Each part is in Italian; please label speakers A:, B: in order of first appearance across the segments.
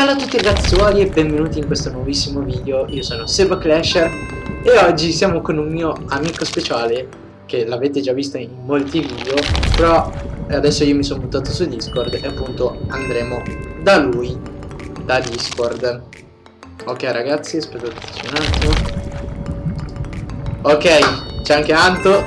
A: Bella a tutti ragazzuoli e benvenuti in questo nuovissimo video, io sono Seba Clasher e oggi siamo con un mio amico speciale che l'avete già visto in molti video però adesso io mi sono buttato su Discord e appunto andremo da lui, da Discord. Ok ragazzi, aspettate un attimo. Ok, c'è anche Anto,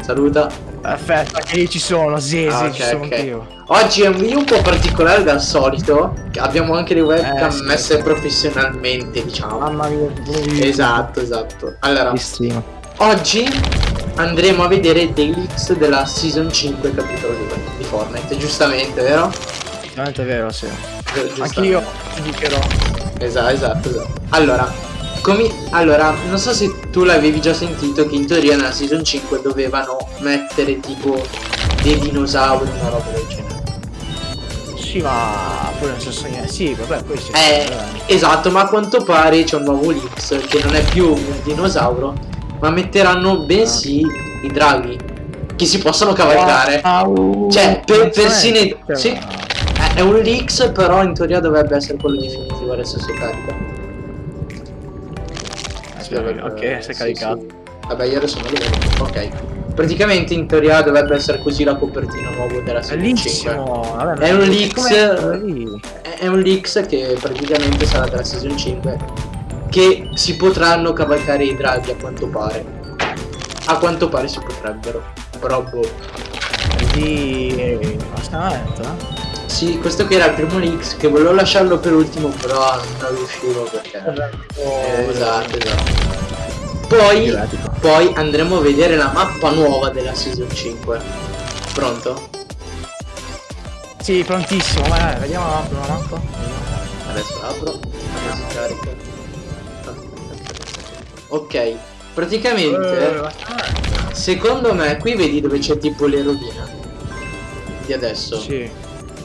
A: saluta
B: Aspetta, che io ci sono, sì,
A: ah,
B: sì,
A: okay,
B: ci sono
A: okay.
B: io.
A: Oggi è un video un po' particolare dal solito. Abbiamo anche le webcam
B: eh, sì,
A: messe
B: sì.
A: professionalmente, diciamo.
B: Mamma mia,
A: Esatto, esatto. Allora,
B: Bellissimo.
A: oggi andremo a vedere dei leaks della season 5 capitolo 2 di Fortnite, giustamente, vero?
B: Veramente vero, sì.
A: Giustamente.
B: Anch'io ti dicherò.
A: Esatto, esatto, esatto. Allora, come, allora, non so se tu l'avevi già sentito che in teoria nella season 5 dovevano mettere tipo dei dinosauri, una roba del genere.
B: Sì, ma poi non so se Sì, vabbè, poi sì.
A: Eh, esatto, ma a quanto pare c'è un nuovo leaks che non è più un dinosauro, ma metteranno bensì i draghi che si possono cavalcare.
B: Wow.
A: Cioè, per, persino sì, è, è un leaks, però in teoria dovrebbe essere quello definitivo adesso si carica.
B: Aspetta, ok, si è
A: Sì,
B: caricato.
A: sì. Vabbè, io adesso non lo vedo. Ok. Praticamente in teoria dovrebbe essere così la copertina nuova della serie 5.
B: Bellissimo. Vabbè,
A: È un leaks-? È un leaks che praticamente sarà della season 5 che si potranno cavalcare i draghi a quanto pare. A quanto pare si potrebbero. Però boh.
B: Di... Bastamento, eh?
A: Sì, questo che era il primo leaks che volevo lasciarlo per ultimo però non riuscivo perché. Eh, esatto, esatto. Poi, poi andremo a vedere la mappa nuova della season 5. Pronto?
B: Sì, prontissimo, vai, vai, vediamo la mappa, la mappa.
A: Adesso apro, adesso carica. Ok, praticamente,
B: Eh,
A: secondo me, qui vedi dove c'è tipo le rovine di adesso.
B: Sì.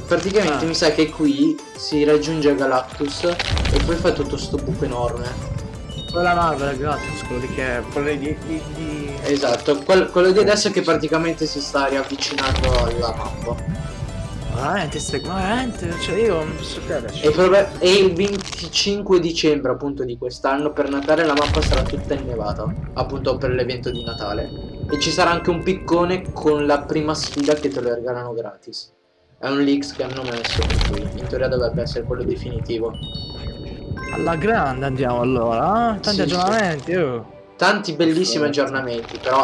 A: Praticamente
B: Ah.
A: mi sa che qui si raggiunge Galactus e poi fa tutto sto buco enorme.
B: Quella Marvel, grazie, quello di che... quello di... di, di...
A: Esatto, quel- quello di adesso che praticamente si sta riavvicinando alla mappa.
B: Veramente, ma veramente, cioè io non posso crederci.
A: E, proba- e il 25 dicembre appunto di quest'anno per Natale la mappa sarà tutta innevata, appunto per l'evento di Natale. E ci sarà anche un piccone con la prima sfida che te lo regalano gratis. È un leaks che hanno messo cui in teoria dovrebbe essere quello definitivo.
B: Alla grande andiamo allora, eh? Tanti
A: Sì,
B: aggiornamenti, oh.
A: Tanti bellissimi aggiornamenti, però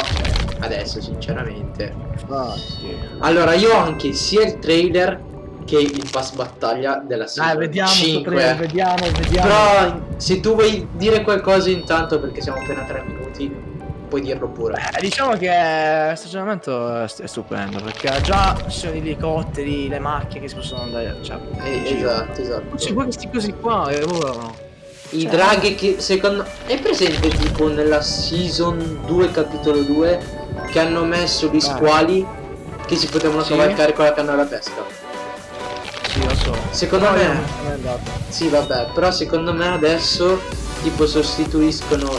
A: adesso sinceramente.
B: Ah, sì.
A: Allora io ho anche sia il trailer che il pass battaglia della season
B: Dai, vediamo, sto
A: 5.
B: trailer, vediamo, vediamo.
A: Però se tu vuoi dire qualcosa intanto perché siamo appena a 3 minuti, puoi dirlo pure.
B: Eh, diciamo che questo aggiornamento è, st- è stupendo perché già ci sono gli elicotteri, le macchine che si possono andare. Cioè,
A: Eh, esatto, esatto.
B: C'è poi questi cosi qua e volano.
A: I
B: cioè-
A: draghi che secondo è presente tipo nella season 2 capitolo 2 che hanno messo gli squali che si potevano
B: Sì.
A: cavalcare con la canna alla pesca.
B: Sì, lo so.
A: Secondo
B: Però
A: me-
B: non andato.
A: Sì, vabbè, però secondo me adesso tipo sostituiscono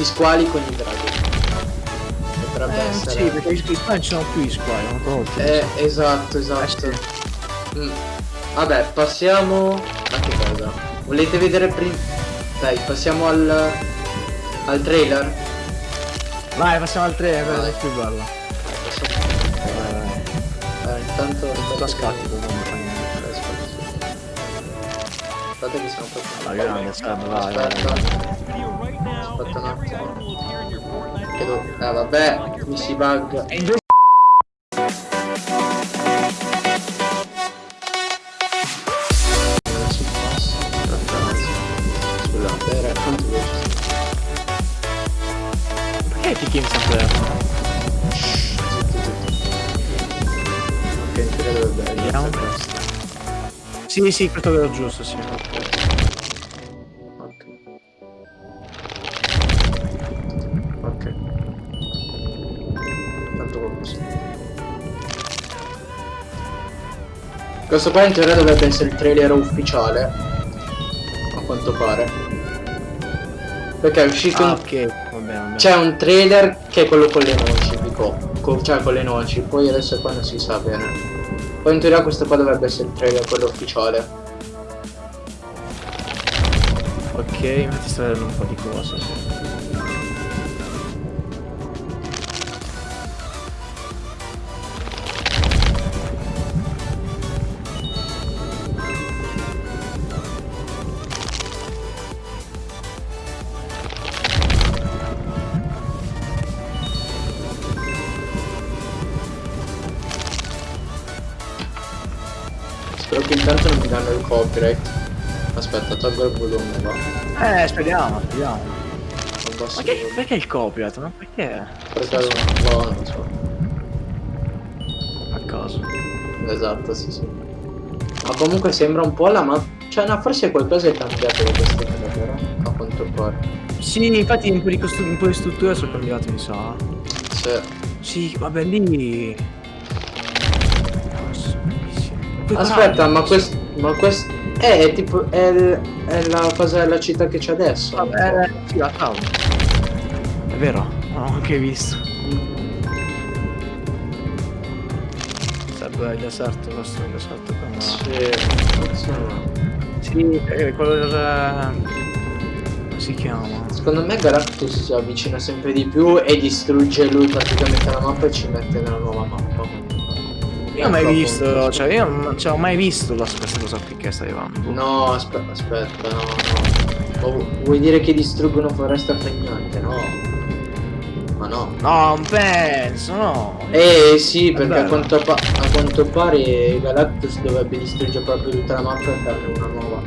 A: gli squali con i draghi. Potrebbe
B: Eh,
A: essere.
B: sì, perché gli squali non sono più gli squali, hanno tolti.
A: Eh, esatto, esatto.
B: Eh,
A: Mm. Vabbè, passiamo a che cosa? Volete vedere prima? Dai, passiamo al al trailer.
B: Vai, passiamo al
A: Vai.
B: per è più bello.
A: Eh, intanto
B: Tutto a non fa niente.
A: Aspetta che siamo proprio
B: La grande, aspetta, vai, vai,
A: Aspetta. Aspetta un attimo. Che do- Eh vabbè, mi si bug.
B: E in due
A: Non si passa. Aspetta un attimo. Scusate, era quanto veloce.
B: Perché ti chiami sempre?
A: Ok, dovrebbe questo.
B: Sì, sì, questo è giusto, sì.
A: ok. Tanto così. Questo qua in teoria dovrebbe essere il trailer ufficiale. A quanto pare. Perché è uscito...
B: Ah, okay.
A: C'è un trailer che è quello con le noci, dico. Con, cioè con le noci, poi adesso qua non si sa bene. Poi in teoria questo qua dovrebbe essere il trailer, quello ufficiale.
B: Ok, mi sto vedendo un po' di cose.
A: Spero che intanto non mi danno il copyright. Aspetta, tolgo il volume, va.
B: Eh, speriamo, speriamo. Ma che, perché il copyright? Ma perché?
A: Perché no, non so.
B: A caso.
A: Esatto, sì, sì. Ma comunque sembra un po' la mappa. Cioè, no, forse qualcosa è cambiato da queste cose, però. A quanto pare.
B: Sì, infatti un po' di, un po' di strutture sono cambiate, mi sa.
A: Cioè,
B: Sì, vabbè lì.
A: Aspetta, ma questo. Ma questo. È tipo. È, è la cosa della città che c'è adesso.
B: Vabbè, sì, la cavolo. È vero? Non ho anche visto. Sarebbe il deserto, questo è il deserto con...
A: Sì, forse no.
B: Sì, è quello del... Come si chiama?
A: Secondo me Galactus si avvicina sempre di più e distrugge lui praticamente la mappa e ci mette nella nuova mappa.
B: Io non ho mai visto, cioè io non cioè, ho mai visto la, questa cosa che sta arrivando.
A: No, aspetta, aspetta, no, no. Vu- vuoi dire che distruggono foresta fregnante? No. Ma no.
B: No, non penso, no.
A: Eh sì, perché a quanto, a quanto pare Galactus dovrebbe distruggere proprio tutta la mappa e farne una nuova.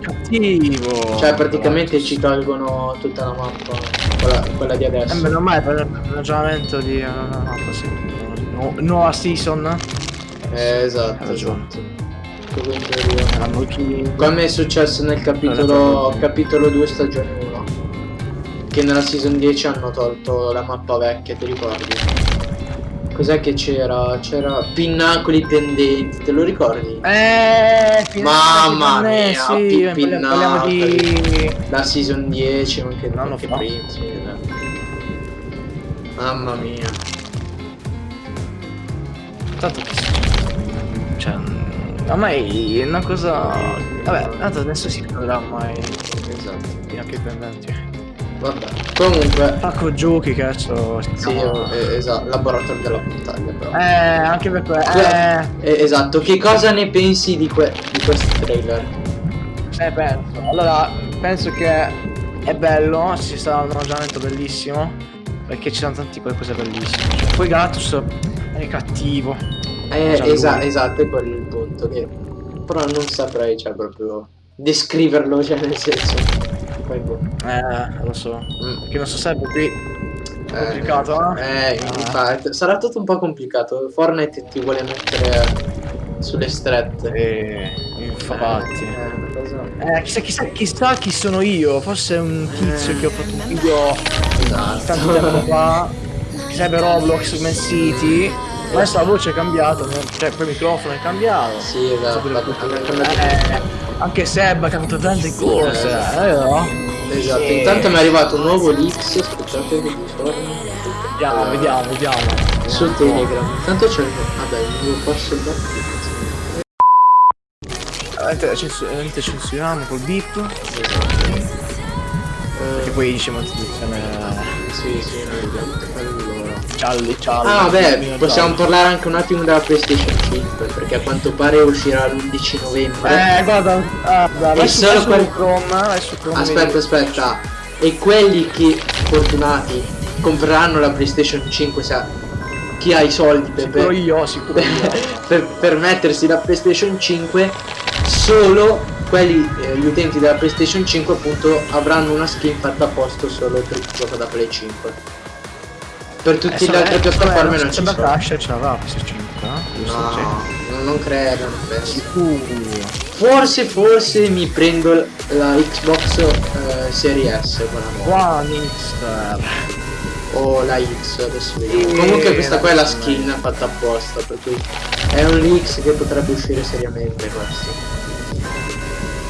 B: Cattivo.
A: Cioè praticamente ci tolgono tutta la mappa, quella, quella di
B: Eh,
A: adesso.
B: meno male per il ragionamento di... eh, no, così. Nu- nuova season.
A: Eh, esatto,
B: Hai ragione.
A: esatto.
B: Chi...
A: Come è successo nel capitolo, capitolo 2 stagione 1 Che nella season 10 hanno tolto la mappa vecchia, ti ricordi? Cos'è che c'era? C'era pinnacoli pendenti, te lo ricordi?
B: Eh,
A: Mamma
B: eh,
A: mia,
B: sì,
A: pi-
B: parliamo- parliamo di...
A: La season 10, anche,
B: Un anno
A: anche
B: fa.
A: prima, sì, eh. Mamma mia.
B: Tanto che? Cioè, ormai è una cosa... Vabbè, tanto adesso si parlerà ormai
A: Esatto.
B: anche i pendenti.
A: Vabbè. Comunque,
B: Pacco giochi, cazzo.
A: sì, eh, esatto, laboratorio della battaglia però.
B: Eh, anche per quello. Eh,
A: Eh, esatto, che cosa ne pensi di, que- di questo trailer?
B: eh, penso. Allora, penso che è bello, ci sarà un ragionamento bellissimo. Perché ci sono tanti poi cose bellissime. Cioè, poi Galactus è cattivo.
A: Eh,
B: lui.
A: esa- esatto, è quello il punto. Che... Però non saprei, cioè, proprio descriverlo, cioè, nel senso. Poi, boh.
B: Eh, lo so.
A: Mm.
B: Perché non so se qui
A: Eh,
B: complicato, eh?
A: Eh, infatti, sarà tutto un po' complicato. Fortnite ti vuole mettere sulle strette.
B: Eh, infatti.
A: Eh, cosa...
B: Eh, chissà, chissà, chissà chi sono io. Forse è un tizio che ho fatto un video tanto tempo
A: Esatto.
B: fa. Sarebbe Roblox, Man City. Adesso la voce è cambiata, no? cioè poi il microfono è cambiato.
A: sì, esatto.
B: Eh, anche Seb ha cambiato tante cose,
A: Eh,
B: no?
A: Esatto,
B: Sì.
A: intanto mi è arrivato un nuovo leaks, aspettate che.
B: Vediamo, vediamo, vediamo.
A: Su Telegram. Intanto c'è il vabbè, posto da
B: Veramente censu- veramente censuriamo col beep. Perché poi dice moltiplicazione
A: Sì, sì, noi vediamo allora.
B: Gialli, gialli.
A: Ah
B: gialli.
A: possiamo parlare anche un attimo della PlayStation 5 perché a quanto pare uscirà l'11 novembre.
B: Eh, guarda, ah, guarda, vai su,
A: solo quel-
B: Chrome, vai su Chrome.
A: aspetta, aspetta. E quelli che fortunati compreranno la PlayStation 5 sa chi ha i soldi per,
B: Sicuro io, sicuro io.
A: per, per mettersi la PlayStation 5 solo quelli eh, gli utenti della PlayStation 5 appunto avranno una skin fatta a posto solo per chi gioca da Play 5 per tutte le altre piattaforme non ci
B: c'è
A: sono.
B: Crash, ce l'avrà PS5, eh? Giusto?
A: no, non- credo non credo.
B: Sicuro.
A: forse forse mi prendo la Xbox eh, Series quella nuova.
B: One X.
A: o la X adesso vediamo. Comunque questa qua è la
B: la-
A: skin fatta apposta per cui è un X che potrebbe uscire seriamente questo.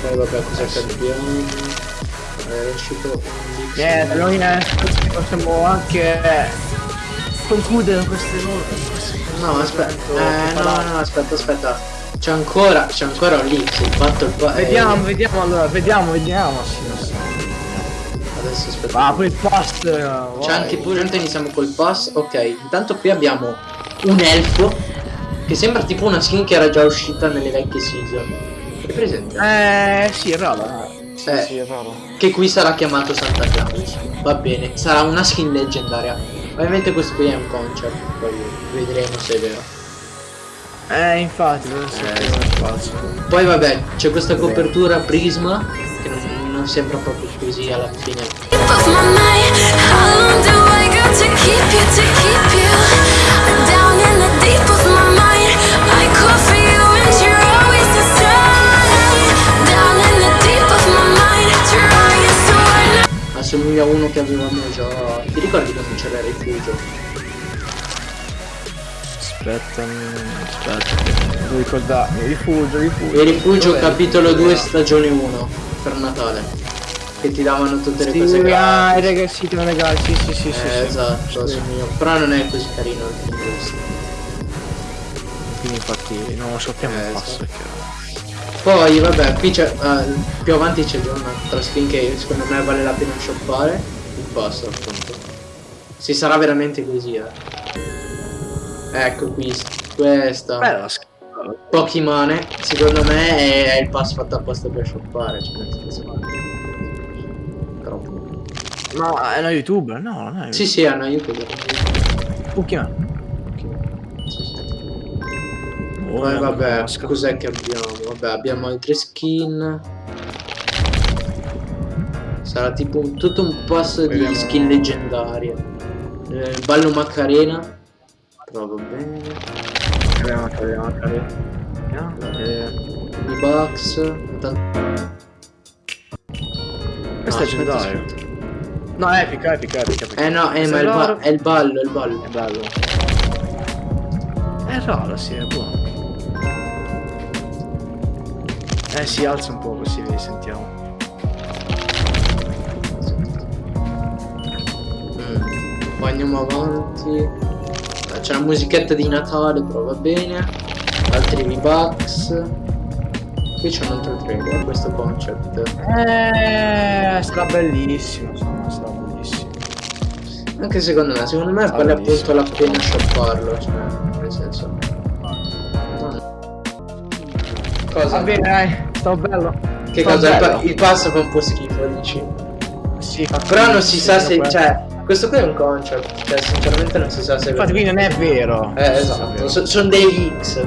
A: Poi vabbè cosa
B: Eh
A: cambiamo? È uscito un X.
B: Niente, noi eh, possiamo anche concludere queste nuove.
A: no aspetta eh, no no aspetta aspetta c'è ancora c'è ancora un X il fatto il pa- eh,
B: Vediamo, vediamo allora, vediamo, vediamo. Sì, lo so.
A: Adesso aspetta.
B: Ah, poi il post.
A: C'è anche pure, intanto iniziamo col pass. Ok, intanto qui abbiamo un elfo che sembra tipo una skin che era già uscita nelle vecchie season. È presente?
B: Eh, sì, è vero. Sì,
A: Eh.
B: sì, è vero.
A: Che qui sarà chiamato Santa Claus. Va bene, sarà una skin leggendaria. Ovviamente questo qui è un concept, poi vedremo se è vero.
B: Eh, infatti, deve essere uno spazio.
A: Poi vabbè, c'è questa copertura Prisma che non, non sembra proprio così alla fine.
C: so
A: Assomiglia a uno che. Ti c'era il rifugio?
B: Aspetta, aspetta. Devo ricordarmi. Rifugio, rifugio.
A: Il rifugio capitolo 2 stagione 1 per Natale. Che ti davano tutte le cose
B: Sì, ah, i
A: gratis.
B: regali, sì, ti regali, sì, sì, sì, sì,
A: Eh,
B: sì.
A: esatto,
B: Sì.
A: assomiglia. Però non è così carino il questo.
B: Quindi infatti non lo sappiamo
A: Eh,
B: il passo
A: esatto. Poi vabbè, qui c'è. eh, più avanti c'è già un'altra skin che secondo me vale la pena shoppare. Il passo appunto. Si sarà veramente così, eh. Ecco qui, questa.
B: Bella la skin.
A: Pokimane, secondo me è, è il pass fatto apposta per shoppare, cioè nel senso. Però.
B: Ma è una youtuber? No, non è
A: Sì, sì, hanno aiutato.
B: Pokémon.
A: Sì, sì.
B: Oh,
A: Poi vabbè, cos'è che abbiamo? Vabbè, abbiamo altre skin. Sarà tipo un, tutto un passo di skin leggendarie. Eh, ballo Macarena. Però va bene.
B: Vediamo, vediamo, vediamo. Eh,
A: I Bucks. Tan-
B: Questo
A: Ah,
B: è
A: aspetta,
B: leggendario.
A: aspetta.
B: No, è epica, epica, epica. epica.
A: Eh no, eh, ma è il, è il ballo, è il ballo.
B: È bello. È raro, sì, è buono. Eh si alza un po' così sentiamo.
A: Poi andiamo avanti. Eh, C'è la musichetta di Natale, però va bene. Altri V-Bucks. Qui c'è un altro trailer, questo concept.
B: Eh, sarà bellissimo, sarà bellissimo.
A: Anche secondo me, secondo me vale appunto la pena shopparlo, cioè, nel senso. No. Cosa?
B: Va bene, dai, sta bello.
A: Che
B: sta
A: cosa? Il, pa-
B: bello.
A: il passo fa un po' schifo, dici?
B: Sì,
A: Però non si sa se. Cioè, questo qui è un concept. Cioè, sinceramente non si sa se.
B: Infatti qui non è vero.
A: Eh, esatto. So- sono dei X.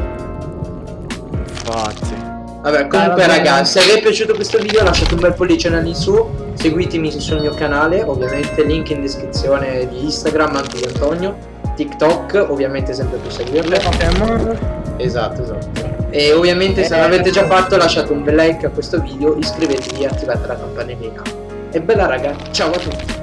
B: Infatti.
A: Vabbè, comunque ragazzi, se vi è piaciuto questo video lasciate un bel pollice in su, seguitemi sul mio canale, ovviamente link in descrizione di Instagram, anche di Antonio, TikTok, ovviamente sempre per seguirle. Esatto, esatto. E ovviamente se
B: Eh,
A: non l'avete già fatto lasciate un bel like a questo video, iscrivetevi e attivate la campanellina. E bella raga, ciao a tutti!